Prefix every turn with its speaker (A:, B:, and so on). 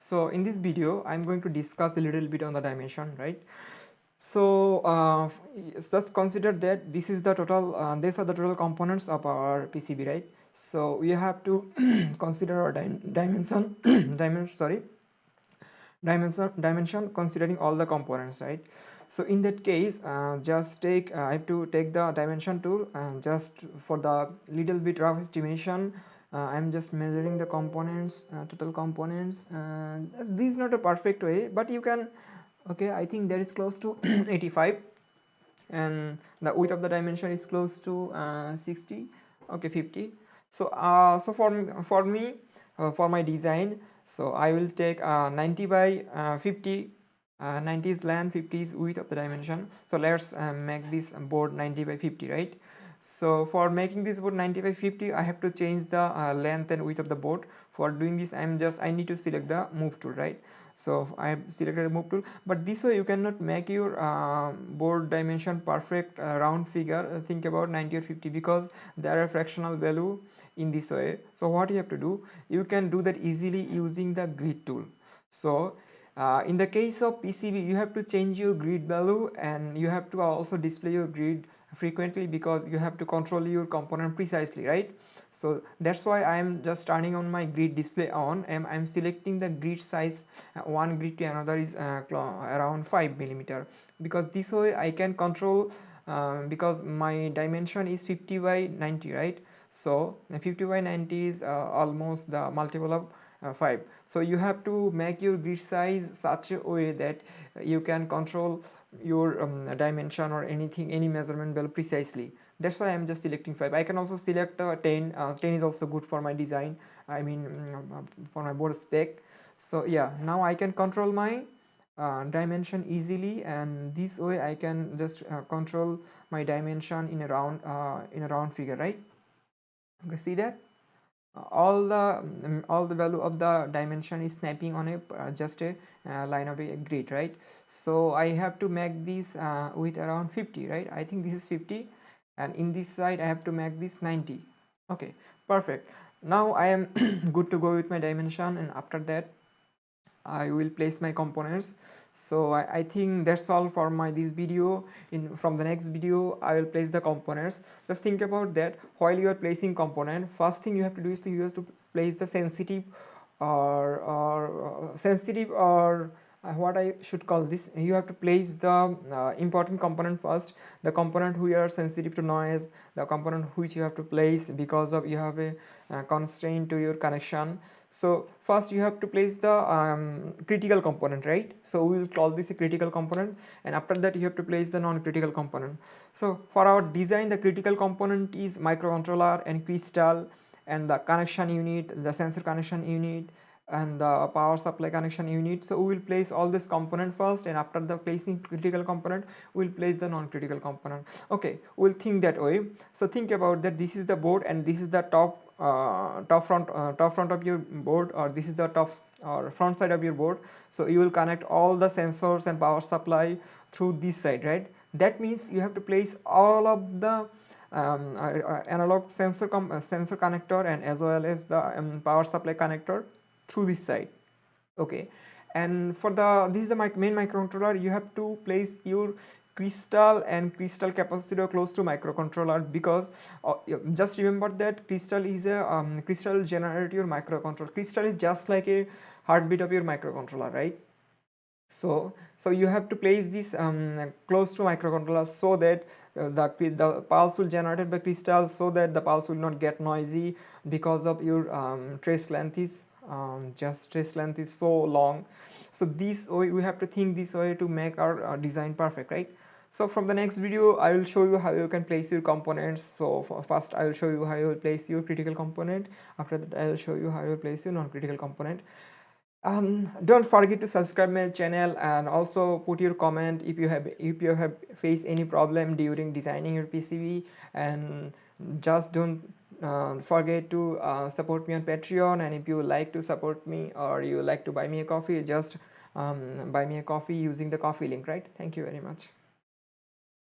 A: so in this video i'm going to discuss a little bit on the dimension right? So uh, just consider that this is the total uh, these are the total components of our pcb right? So we have to consider our dimension dimension sorry dimension dimension considering all the components right? So in that case uh, just take uh, i have to take the dimension tool and just for the little bit rough estimation i'm just measuring the components uh, total components this is not a perfect way but you can okay i think that is close to 85 and the width of the dimension is close to uh, 60 okay 50 so uh, so for for me uh, for my design so i will take uh, 90 by uh, 50 uh, 90 is length 50 is width of the dimension. So let's make this board 90 by 50 right so for making this board 90 by 50 i have to change the uh, length and width of the board. For doing this i'm just i need to select the move tool right? So i have selected the move tool. But this way you cannot make your uh, board dimension perfect uh, round figure uh, think about 90 or 50 because there are fractional value in this way. So what you have to do you can do that easily using the grid tool. So uh, in the case of PCB you have to change your grid value and you have to also display your grid frequently because you have to control your component precisely right? So that's why i'm just turning on my grid display on and i'm selecting the grid size uh, one grid to another is uh, around 5 millimeter because this way i can control uh, because my dimension is 50 by 90 right? So 50 by 90 is uh, almost the multiple of 5 so you have to make your grid size such a way that you can control your um, dimension or anything any measurement well precisely. That's why i'm just selecting 5 i can also select uh, 10 uh, 10 is also good for my design. I mean um, for my board spec. So yeah now i can control my uh, dimension easily and this way i can just uh, control my dimension in a round uh, in a round figure right? Okay see that all the um, all the value of the dimension is snapping on a uh, just a uh, line of a grid right? So i have to make this uh, with around 50 right? I think this is 50 and in this side i have to make this 90 okay perfect. Now i am good to go with my dimension and after that i will place my components. So I, I, think that's all for my this video. In from the next video i will place the components. Just think about that. While you are placing component first thing you have to do is to use to place the sensitive or or uh, sensitive or what I should call this you have to place the uh, important component first the component who are sensitive to noise the component which you have to place because of you have a uh, constraint to your connection. So first you have to place the um, critical component right? So we will call this a critical component and after that you have to place the non-critical component. So for our design the critical component is microcontroller and crystal and the connection unit the sensor connection unit and the power supply connection unit. So we will place all this component first and after the placing critical component we will place the non-critical component. Okay we'll think that way. So think about that this is the board and this is the top uh, top front uh, top front of your board or this is the top or front side of your board. So you will connect all the sensors and power supply through this side right? That means you have to place all of the um, uh, uh analog sensor uh, sensor connector and as well as the um, power supply connector through this side. Okay. And for the this is the main microcontroller. You have to place your crystal and crystal capacitor close to microcontroller because uh, just remember that crystal is a um, crystal generator your microcontroller. Crystal is just like a heartbeat of your microcontroller right? So so you have to place this um, close to microcontroller so that uh, the the pulse will generated by crystal so that the pulse will not get noisy because of your um, trace length is um, just trace length is so long. So this way we have to think this way to make our uh, design perfect right? So from the next video i will show you how you can place your components. So first i will show you how you will place your critical component. After that i will show you how you will place your non-critical component. Um, don't forget to subscribe my channel and also put your comment if you have if you have faced any problem during designing your pcb and just don't uh, forget to uh, support me on patreon and if you like to support me or you like to buy me a coffee just um, buy me a coffee using the coffee link right? Thank you very much